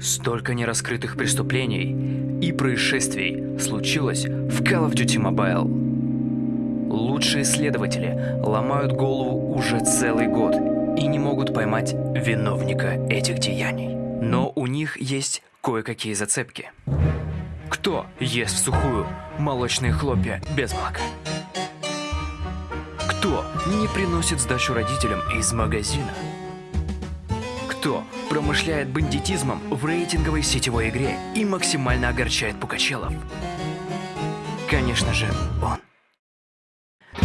Столько нераскрытых преступлений и происшествий случилось в Call of Duty Mobile. Лучшие следователи ломают голову уже целый год и не могут поймать виновника этих деяний. Но у них есть кое-какие зацепки. Кто ест в сухую молочные хлопья без молока? Кто не приносит сдачу родителям из магазина? Кто промышляет бандитизмом в рейтинговой сетевой игре и максимально огорчает пукачелов? Конечно же, он.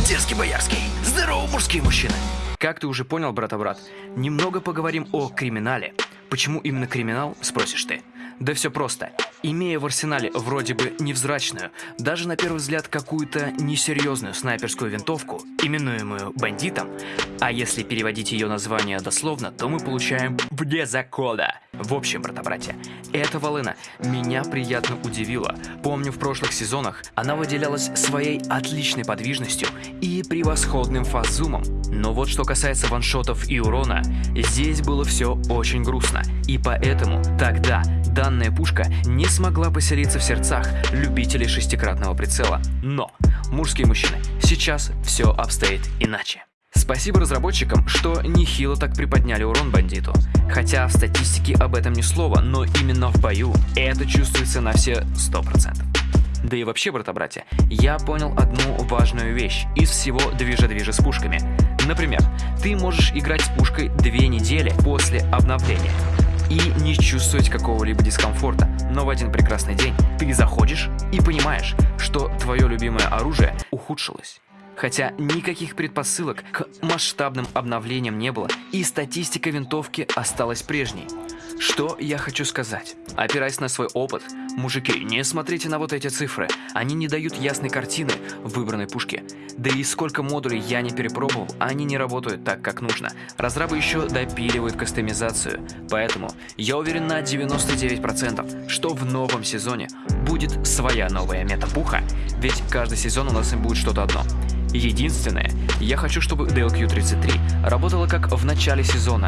Дерзкий боярский, здорово, мужские мужчины! Как ты уже понял, брата-брат, немного поговорим о криминале. Почему именно криминал, спросишь ты? Да все просто. Имея в арсенале вроде бы невзрачную, даже на первый взгляд какую-то несерьезную снайперскую винтовку, именуемую бандитом, а если переводить ее название дословно, то мы получаем «вне закона». В общем, брата-братья, эта волына меня приятно удивила. Помню, в прошлых сезонах она выделялась своей отличной подвижностью и превосходным фазумом. Но вот что касается ваншотов и урона, здесь было все очень грустно. И поэтому тогда данная пушка не смогла поселиться в сердцах любителей шестикратного прицела. Но, мужские мужчины, сейчас все обстоит иначе. Спасибо разработчикам, что нехило так приподняли урон бандиту. Хотя в статистике об этом ни слова, но именно в бою это чувствуется на все 100%. Да и вообще, брата-братья, я понял одну важную вещь из всего движа-движа с пушками. Например, ты можешь играть с пушкой две недели после обновления и не чувствовать какого-либо дискомфорта. Но в один прекрасный день ты заходишь и понимаешь, что твое любимое оружие ухудшилось. Хотя никаких предпосылок к масштабным обновлениям не было, и статистика винтовки осталась прежней. Что я хочу сказать? Опираясь на свой опыт, мужики, не смотрите на вот эти цифры. Они не дают ясной картины выбранной пушке. Да и сколько модулей я не перепробовал, они не работают так, как нужно. Разрабы еще допиливают кастомизацию. Поэтому я уверен на 99%, что в новом сезоне будет своя новая метапуха, ведь каждый сезон у нас им будет что-то одно. Единственное, я хочу, чтобы DLQ-33 работала как в начале сезона.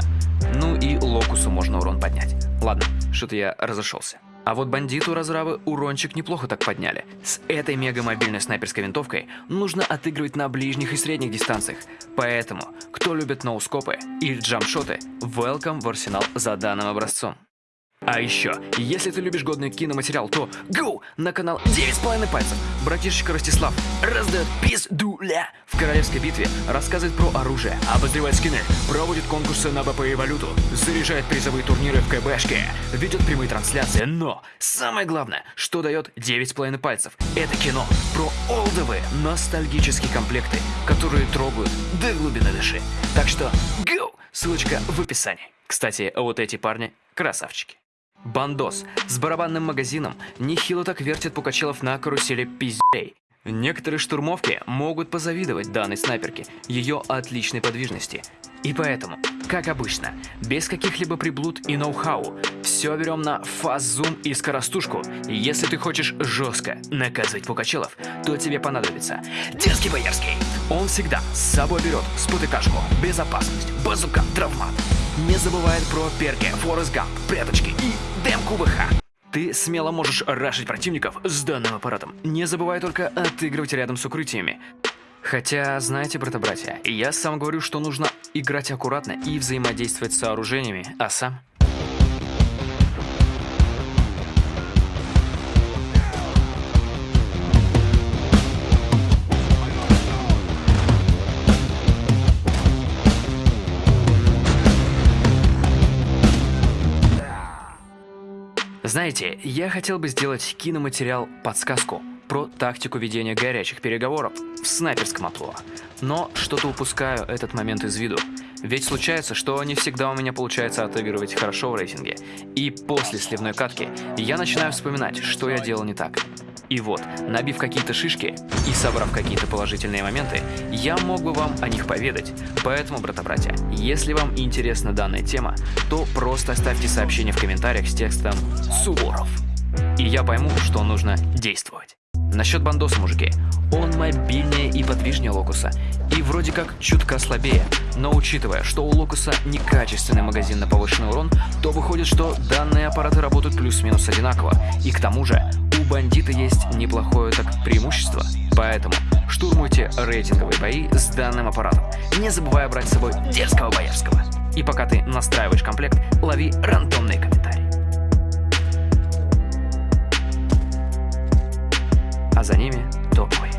Ну и Локусу можно урон поднять. Ладно, что-то я разошелся. А вот бандиту разравы урончик неплохо так подняли. С этой мега-мобильной снайперской винтовкой нужно отыгрывать на ближних и средних дистанциях. Поэтому, кто любит ноускопы или джамшоты, welcome в арсенал за данным образцом. А еще, если ты любишь годный киноматериал, то go на канал 9,5 пальцев. Братишечка Ростислав раздает пиздуля в королевской битве, рассказывает про оружие, обозревает скины, проводит конкурсы на БП и валюту, заряжает призовые турниры в КБшке, ведет прямые трансляции, но самое главное, что дает 9,5 пальцев, это кино про олдовые ностальгические комплекты, которые трогают до глубины души. Так что go! Ссылочка в описании. Кстати, вот эти парни красавчики. Бандос с барабанным магазином нехило так вертит Пукачелов на карусели пиздей. Некоторые штурмовки могут позавидовать данной снайперке, ее отличной подвижности. И поэтому, как обычно, без каких-либо приблуд и ноу-хау, все берем на фаз-зум и скоростушку. Если ты хочешь жестко наказывать Пукачелов, то тебе понадобится Дерзкий Боярский. Он всегда с собой берет спотыкашку, безопасность, базука, травмат. Не забывает про перки, Форест Гамп, пряточки и демку ВХ. Ты смело можешь рашить противников с данным аппаратом. Не забывай только отыгрывать рядом с укрытиями. Хотя, знаете, брата-братья, я сам говорю, что нужно играть аккуратно и взаимодействовать с сооружениями, а сам... Знаете, я хотел бы сделать киноматериал-подсказку про тактику ведения горячих переговоров в снайперском опло. Но что-то упускаю этот момент из виду. Ведь случается, что не всегда у меня получается отыгрывать хорошо в рейтинге. И после сливной катки я начинаю вспоминать, что я делал не так. И вот, набив какие-то шишки и собрав какие-то положительные моменты, я мог бы вам о них поведать. Поэтому, брата-братья, если вам интересна данная тема, то просто оставьте сообщение в комментариях с текстом «Суворов». И я пойму, что нужно действовать. Насчет бандоса, мужики. Он мобильнее и подвижнее Локуса, и вроде как чутка слабее. Но учитывая, что у Локуса некачественный магазин на повышенный урон, то выходит, что данные аппараты работают плюс-минус одинаково. И к тому же, бандита есть неплохое так преимущество. Поэтому штурмуйте рейтинговые бои с данным аппаратом, не забывая брать с собой дерзкого боярского. И пока ты настраиваешь комплект, лови рандомные комментарии. А за ними топовые.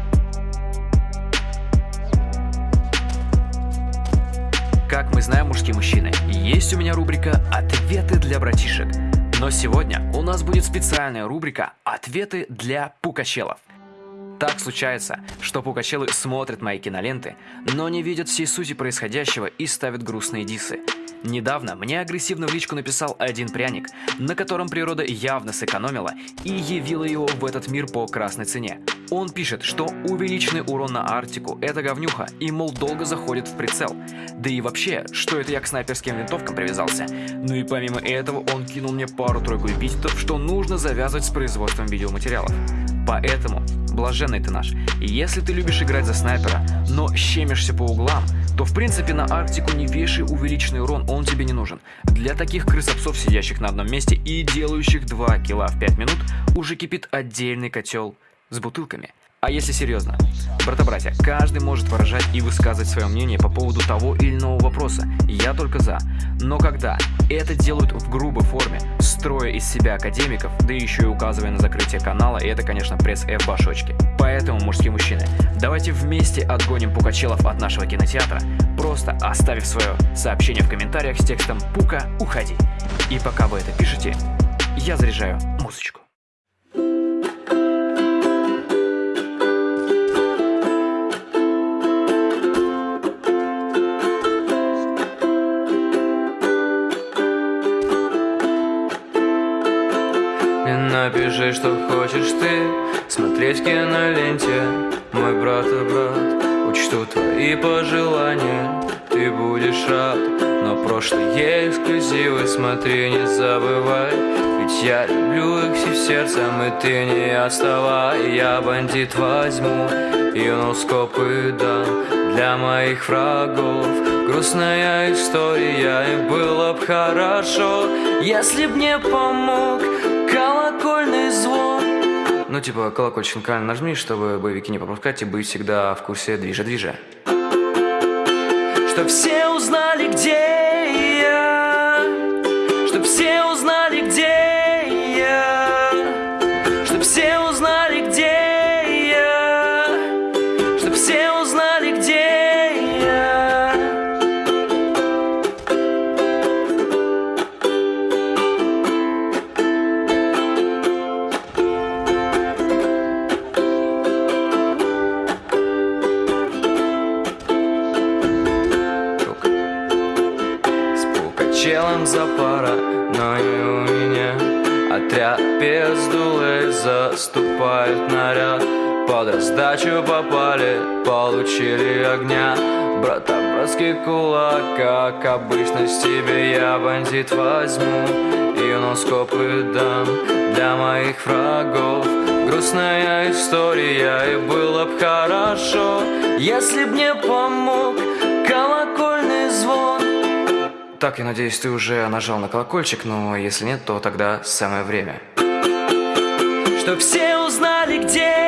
Как мы знаем, мужские мужчины, есть у меня рубрика «Ответы для братишек». Но сегодня у нас будет специальная рубрика «Ответы для пукачелов». Так случается, что пукачелы смотрят мои киноленты, но не видят всей сути происходящего и ставят грустные дисы. Недавно мне агрессивно в личку написал один пряник, на котором природа явно сэкономила и явила его в этот мир по красной цене. Он пишет, что увеличенный урон на Арктику – это говнюха, и, мол, долго заходит в прицел. Да и вообще, что это я к снайперским винтовкам привязался? Ну и помимо этого он кинул мне пару-тройку эпитетов, что нужно завязывать с производством видеоматериалов. Поэтому, блаженный ты наш, если ты любишь играть за снайпера, но щемишься по углам, то в принципе на Арктику не вешай увеличенный урон, он тебе не нужен. Для таких крысопсов, сидящих на одном месте и делающих 2 килла в 5 минут, уже кипит отдельный котел с бутылками – а если серьезно? Брата-братья, каждый может выражать и высказывать свое мнение по поводу того или иного вопроса. Я только за. Но когда это делают в грубой форме, строя из себя академиков, да еще и указывая на закрытие канала, это, конечно, пресс F башочки. Поэтому, мужские мужчины, давайте вместе отгоним пукачелов от нашего кинотеатра, просто оставив свое сообщение в комментариях с текстом «Пука, уходи». И пока вы это пишете, я заряжаю музычку. Напиши, что хочешь ты. Смотреть в киноленте Мой брат и брат Учту твои пожелания. Ты будешь рад Но прошлые эксклюзивы Смотри, не забывай. Ведь я люблю их всем сердцем И ты не отставай. Я бандит возьму И носкопы дам Для моих врагов. Грустная история И было б хорошо Если б не помог Ну типа колокольчик на нажми, чтобы боевики не пропускать и быть всегда в курсе движа-движа. Чтоб все узнали, где я. Чтоб все узнали, где дулы заступают наряд. Под раздачу попали, получили огня. Брата, братский кулак, как обычно с тебе Я бандит возьму. И носкопы дам Для моих врагов. Грустная история, и было б хорошо Если б мне помог колокольный звон. Так, я надеюсь, ты уже нажал на колокольчик, но если нет, то тогда самое время Чтоб все узнали, где